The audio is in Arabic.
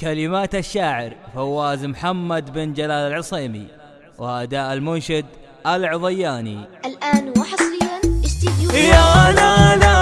كلمات الشاعر فواز محمد بن جلال العصيمي وأداء المنشد العضياني. الآن وحصريا استديو يا لا لا